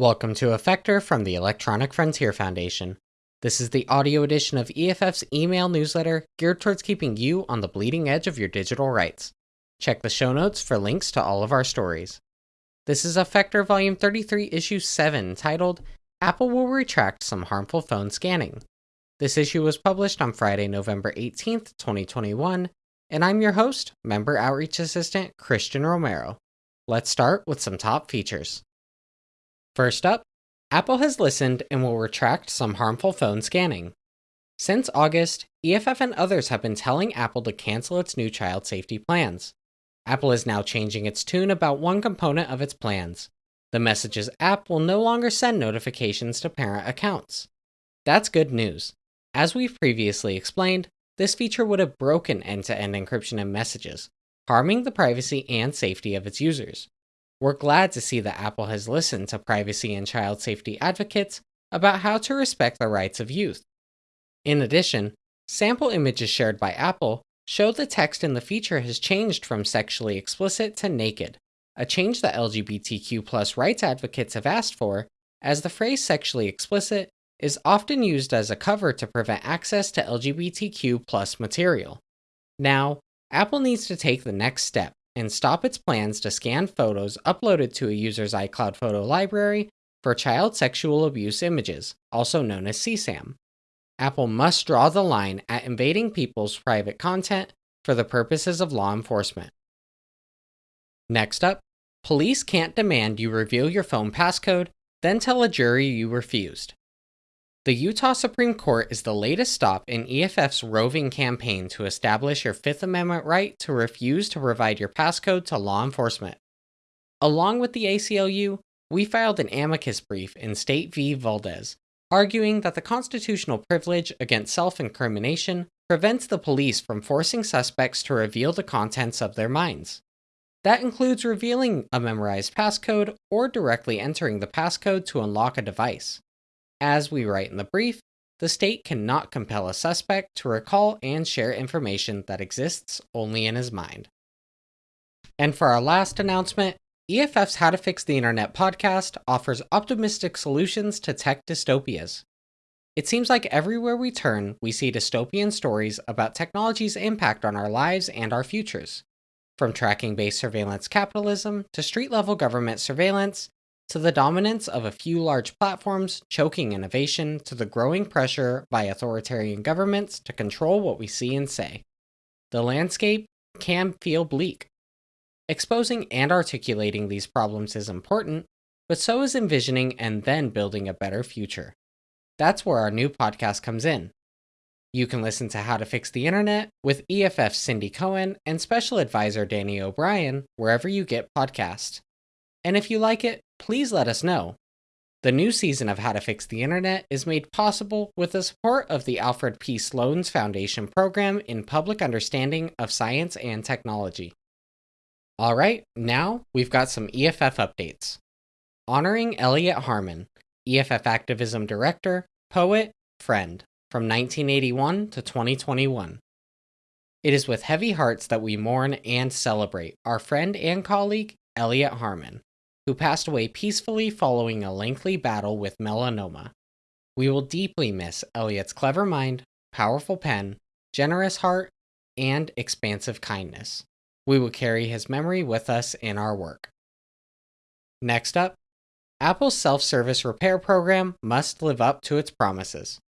Welcome to Effector from the Electronic Frontier Foundation. This is the audio edition of EFF's email newsletter geared towards keeping you on the bleeding edge of your digital rights. Check the show notes for links to all of our stories. This is Effector Volume 33, Issue 7, titled Apple Will Retract Some Harmful Phone Scanning. This issue was published on Friday, November 18th, 2021, and I'm your host, Member Outreach Assistant Christian Romero. Let's start with some top features. First up, Apple has listened and will retract some harmful phone scanning. Since August, EFF and others have been telling Apple to cancel its new child safety plans. Apple is now changing its tune about one component of its plans. The Messages app will no longer send notifications to parent accounts. That's good news. As we've previously explained, this feature would have broken end to end encryption in messages, harming the privacy and safety of its users. We're glad to see that Apple has listened to privacy and child safety advocates about how to respect the rights of youth. In addition, sample images shared by Apple show the text in the feature has changed from sexually explicit to naked, a change that LGBTQ rights advocates have asked for, as the phrase sexually explicit is often used as a cover to prevent access to LGBTQ material. Now, Apple needs to take the next step and stop its plans to scan photos uploaded to a user's iCloud photo library for child sexual abuse images, also known as CSAM. Apple must draw the line at invading people's private content for the purposes of law enforcement. Next up, police can't demand you reveal your phone passcode, then tell a jury you refused. The Utah Supreme Court is the latest stop in EFF's roving campaign to establish your Fifth Amendment right to refuse to provide your passcode to law enforcement. Along with the ACLU, we filed an amicus brief in State v. Valdez, arguing that the constitutional privilege against self incrimination prevents the police from forcing suspects to reveal the contents of their minds. That includes revealing a memorized passcode or directly entering the passcode to unlock a device. As we write in the brief, the state cannot compel a suspect to recall and share information that exists only in his mind. And for our last announcement, EFF's How to Fix the Internet podcast offers optimistic solutions to tech dystopias. It seems like everywhere we turn, we see dystopian stories about technology's impact on our lives and our futures. From tracking based surveillance capitalism to street level government surveillance to the dominance of a few large platforms choking innovation, to the growing pressure by authoritarian governments to control what we see and say. The landscape can feel bleak. Exposing and articulating these problems is important, but so is envisioning and then building a better future. That's where our new podcast comes in. You can listen to How to Fix the Internet with EFF Cindy Cohn and Special Advisor Danny O'Brien wherever you get podcasts. And if you like it, please let us know. The new season of How to Fix the Internet is made possible with the support of the Alfred P. Sloan's Foundation program in Public Understanding of Science and Technology. Alright, now we've got some EFF updates. Honoring Elliot Harmon, EFF Activism Director, Poet, Friend, from 1981 to 2021. It is with heavy hearts that we mourn and celebrate our friend and colleague, Elliot Harmon who passed away peacefully following a lengthy battle with melanoma. We will deeply miss Elliot's clever mind, powerful pen, generous heart, and expansive kindness. We will carry his memory with us in our work. Next up, Apple's self service repair program must live up to its promises.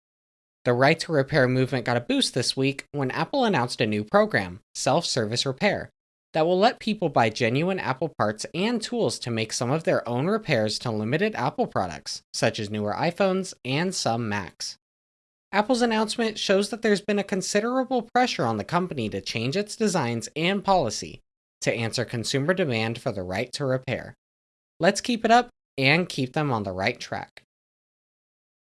The right to repair movement got a boost this week when Apple announced a new program, Self Service Repair, that will let people buy genuine Apple parts and tools to make some of their own repairs to limited Apple products, such as newer iPhones and some Macs. Apple's announcement shows that there's been a considerable pressure on the company to change its designs and policy to answer consumer demand for the right to repair. Let's keep it up and keep them on the right track.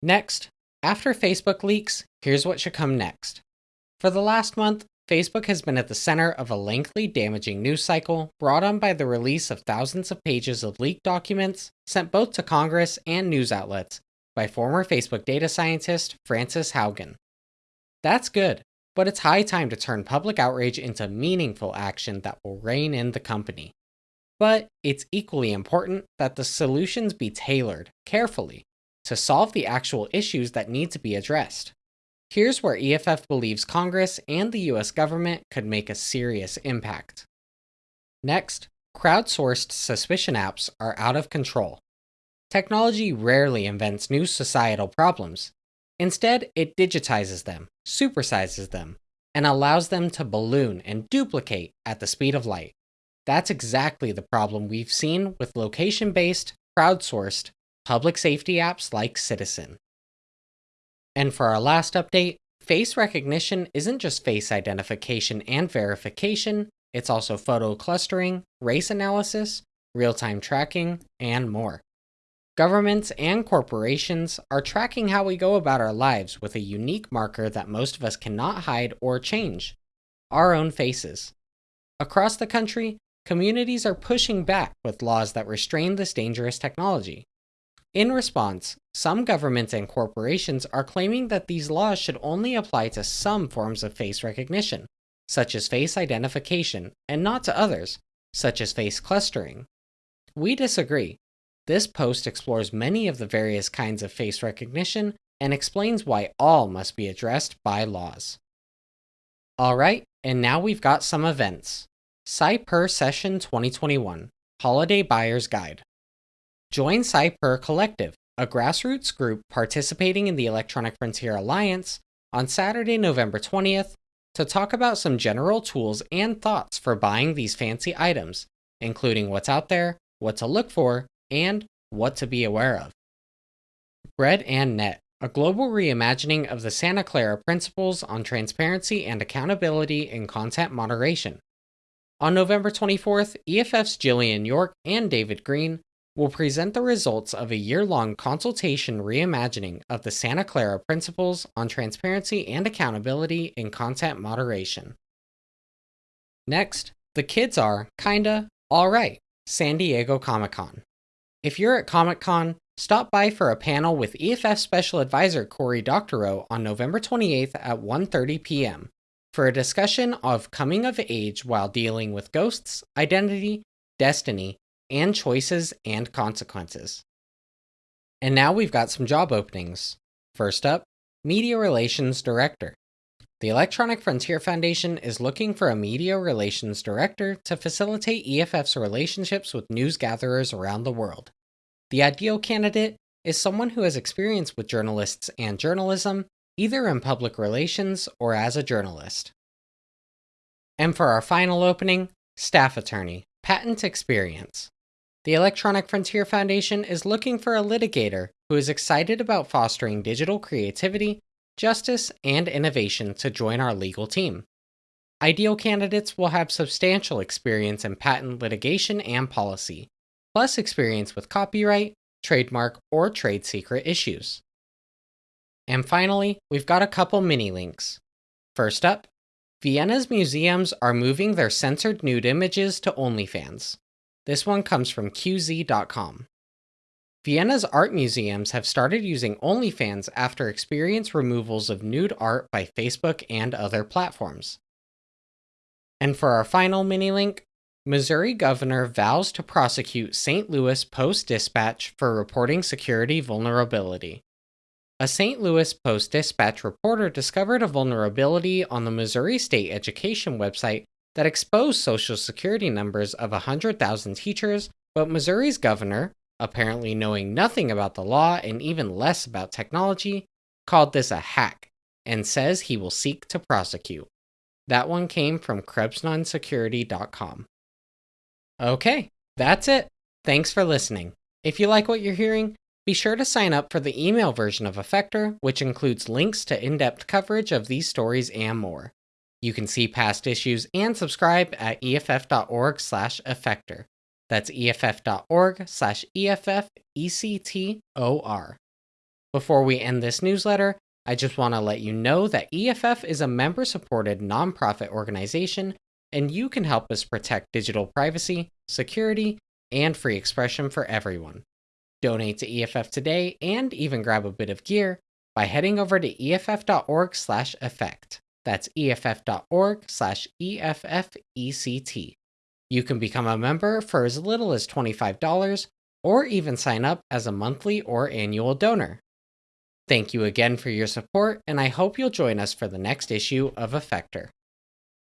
Next, after Facebook leaks, here's what should come next. For the last month, Facebook has been at the center of a lengthy, damaging news cycle brought on by the release of thousands of pages of leaked documents sent both to Congress and news outlets by former Facebook data scientist Frances Haugen. That's good, but it's high time to turn public outrage into meaningful action that will rein in the company. But it's equally important that the solutions be tailored carefully to solve the actual issues that need to be addressed. Here's where EFF believes Congress and the US government could make a serious impact. Next, crowdsourced suspicion apps are out of control. Technology rarely invents new societal problems. Instead, it digitizes them, supersizes them, and allows them to balloon and duplicate at the speed of light. That's exactly the problem we've seen with location based, crowdsourced, public safety apps like Citizen. And for our last update, face recognition isn't just face identification and verification, it's also photo clustering, race analysis, real time tracking, and more. Governments and corporations are tracking how we go about our lives with a unique marker that most of us cannot hide or change our own faces. Across the country, communities are pushing back with laws that restrain this dangerous technology. In response, some governments and corporations are claiming that these laws should only apply to some forms of face recognition, such as face identification, and not to others, such as face clustering. We disagree. This post explores many of the various kinds of face recognition and explains why all must be addressed by laws. Alright, and now we've got some events. Cypurr Session 2021 Holiday Buyer's Guide. Join Cypurr Collective, a grassroots group participating in the Electronic Frontier Alliance, on Saturday, November 20th to talk about some general tools and thoughts for buying these fancy items, including what's out there, what to look for, and what to be aware of. Bread and Net, a global reimagining of the Santa Clara principles on transparency and accountability in content moderation. On November 24th, EFF's Jillian York and David Greene will present the results of a year long consultation reimagining of the Santa Clara Principles on Transparency and Accountability in Content Moderation. Next, the kids are, kinda, alright, San Diego Comic Con. If you're at Comic Con, stop by for a panel with EFF Special Advisor Cory Doctorow on November 28th at 1.30 p.m. for a discussion of coming of age while dealing with ghosts, identity, destiny, and choices and consequences. And now we've got some job openings. First up, Media Relations Director. The Electronic Frontier Foundation is looking for a media relations director to facilitate EFF's relationships with news gatherers around the world. The ideal candidate is someone who has experience with journalists and journalism, either in public relations or as a journalist. And for our final opening, staff attorney, patent experience. The Electronic Frontier Foundation is looking for a litigator who is excited about fostering digital creativity, justice, and innovation to join our legal team. Ideal candidates will have substantial experience in patent litigation and policy, plus experience with copyright, trademark, or trade secret issues. And finally, we've got a couple mini links. First up, Vienna's museums are moving their censored nude images to OnlyFans. This one comes from QZ.com. Vienna's art museums have started using OnlyFans after experience removals of nude art by Facebook and other platforms. And for our final mini link, Missouri governor vows to prosecute St. Louis Post Dispatch for reporting security vulnerability. A St. Louis Post Dispatch reporter discovered a vulnerability on the Missouri State Education website that exposed social security numbers of 100,000 teachers, but Missouri's governor, apparently knowing nothing about the law and even less about technology, called this a hack and says he will seek to prosecute. That one came from KrebsOnSecurity.com. Okay, that's it. Thanks for listening. If you like what you're hearing, be sure to sign up for the email version of Effector, which includes links to in depth coverage of these stories and more. You can see past issues and subscribe at EFF.org slash effector. That's EFF.org slash EFFECTOR. Before we end this newsletter, I just want to let you know that EFF is a member supported nonprofit organization, and you can help us protect digital privacy, security, and free expression for everyone. Donate to EFF today and even grab a bit of gear by heading over to EFF.org slash effect. That's EFF.org slash EFFECT. You can become a member for as little as $25 or even sign up as a monthly or annual donor. Thank you again for your support, and I hope you'll join us for the next issue of Effector.